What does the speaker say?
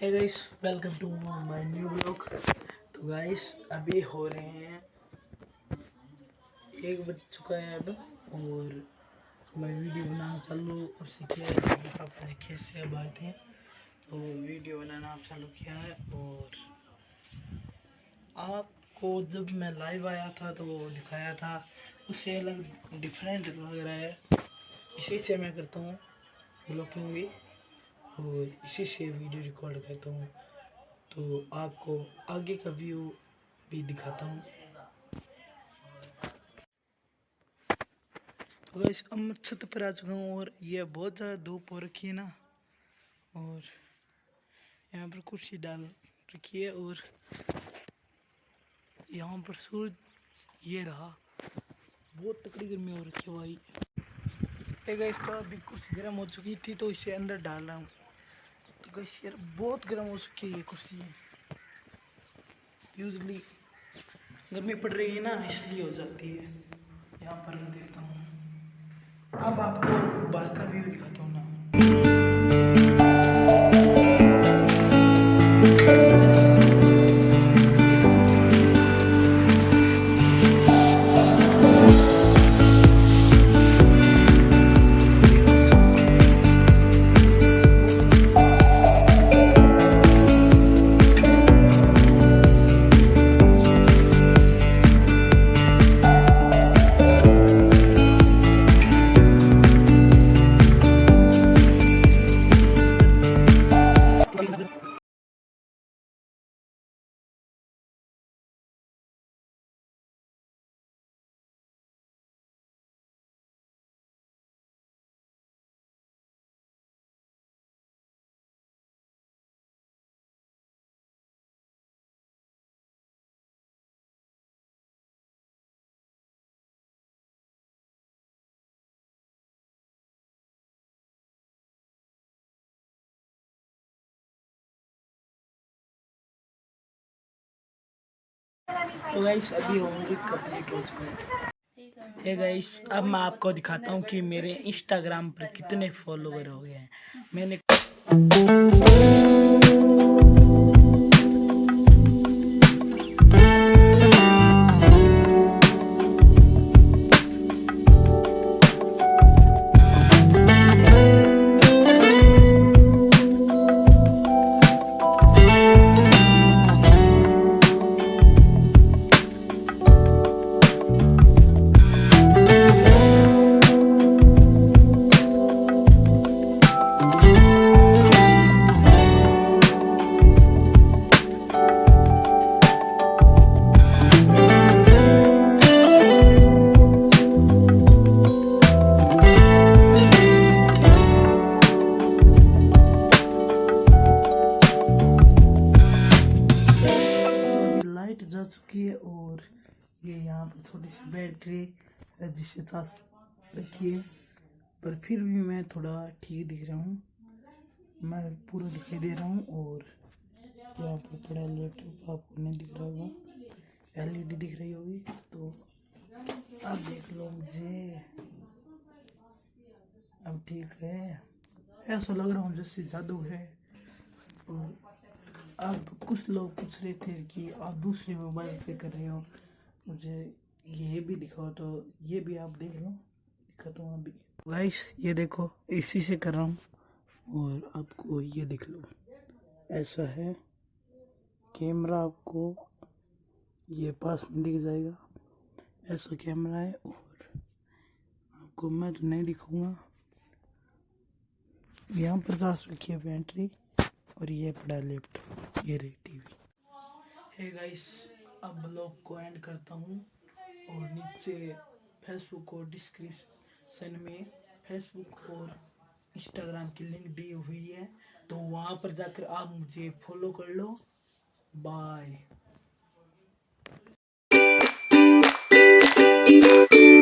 Hey guys welcome to my new blog तो guys अभी हो रहे हैं एक बज चुका है अब और मैं वीडियो बनाना चालू अब सीखे पापा जी कैसे अब आए थे तो वीडियो बनाना अब चालू किया है और आपको जब मैं लाइव आया था तो दिखाया था। उससे अलग डिफरेंट लग रहा है। इसी से मैं करता हूँ ब्लॉगिंग भी। और इसी से वीडियो रिकॉर्ड करता हूँ। तो आपको आगे का व्यू भी दिखाता हूँ। तो अब मैं छत पर आ चुका हूँ और ये बहुत ज़्यादा धूप हो रखी है ना। और यहाँ पर कुर्सी डाल रखी है और यहाँ पर सूरज ये रहा। बहुत तकड़ी गर्मी हो रखी है भाई। एक तो अभी कुर्सी गर्म हो चुकी थी तो इसे अंदर डाल रहा हूँ। तो गैस यार बहुत गर्म हो चुकी है ये कुर्सी यूजली गर्मी पड़ रही है ना इसलिए हो जाती है यहाँ पर मैं देखता हूँ अब आपको तो गाइस अभी होमवर्क कंप्लीट हो चुका है। हे गाइस अब मैं आपको दिखाता हूँ कि मेरे इंस्टाग्राम पर कितने फॉलोवर हो गए हैं। मैंने है और ये यहाँ पर थोड़ी सी बैटरी है जिसके साथ रखी है पर फिर भी मैं थोड़ा ठीक दिख रहा हूँ। मैं पूरा दिखाई दे रहा हूँ और यहाँ पर पड़ा लैपटॉप आपको नहीं दिख रहा होगा। एलईडी दिख रही होगी। तो अब देख लो मुझे। अब ठीक है। ऐसा लग रहा हूँ जैसे जादू है। और अब कुछ लोग पूछ रहे थे कि आप दूसरे मोबाइल से कर रहे हो। मुझे ये भी दिखाओ तो ये भी आप देख लो। दिखाता हूँ अभी। गाइस ये देखो, इसी से कर रहा हूँ और आपको ये दिख लो। ऐसा है, कैमरा आपको ये पास में दिख जाएगा। ऐसा कैमरा है और आपको मैं तो नहीं दिखाऊँगा। यहाँ पचास रखी है बैटरी और ये पड़ा लैपटॉप ये रही टीवी। हे गाइस अब ब्लॉग को एंड करता हूँ और नीचे फेसबुक और डिस्क्रिप्शन में फेसबुक और इंस्टाग्राम की लिंक दी हुई है। तो वहाँ पर जाकर आप मुझे फॉलो कर लो। बाय